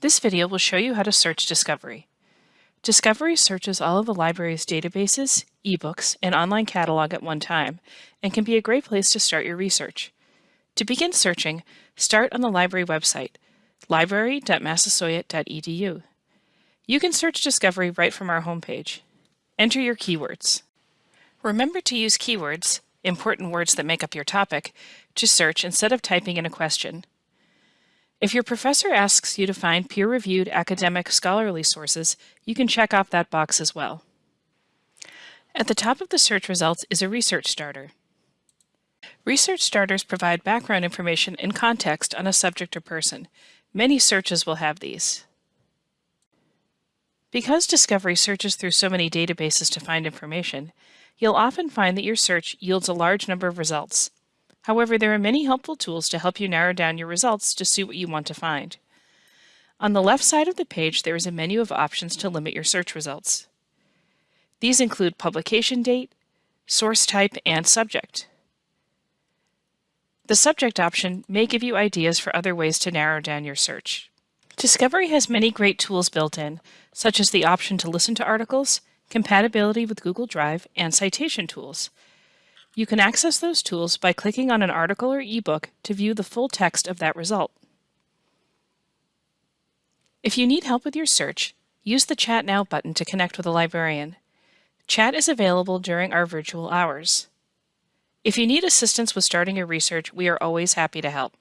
This video will show you how to search Discovery. Discovery searches all of the library's databases, ebooks, and online catalog at one time, and can be a great place to start your research. To begin searching, start on the library website, library.massasoit.edu. You can search Discovery right from our homepage. Enter your keywords. Remember to use keywords, important words that make up your topic, to search instead of typing in a question. If your professor asks you to find peer-reviewed academic scholarly sources, you can check off that box as well. At the top of the search results is a research starter. Research starters provide background information and context on a subject or person. Many searches will have these. Because Discovery searches through so many databases to find information, you'll often find that your search yields a large number of results. However, there are many helpful tools to help you narrow down your results to suit what you want to find. On the left side of the page, there is a menu of options to limit your search results. These include publication date, source type, and subject. The subject option may give you ideas for other ways to narrow down your search. Discovery has many great tools built in, such as the option to listen to articles, compatibility with Google Drive, and citation tools. You can access those tools by clicking on an article or ebook to view the full text of that result. If you need help with your search, use the Chat Now button to connect with a librarian. Chat is available during our virtual hours. If you need assistance with starting your research, we are always happy to help.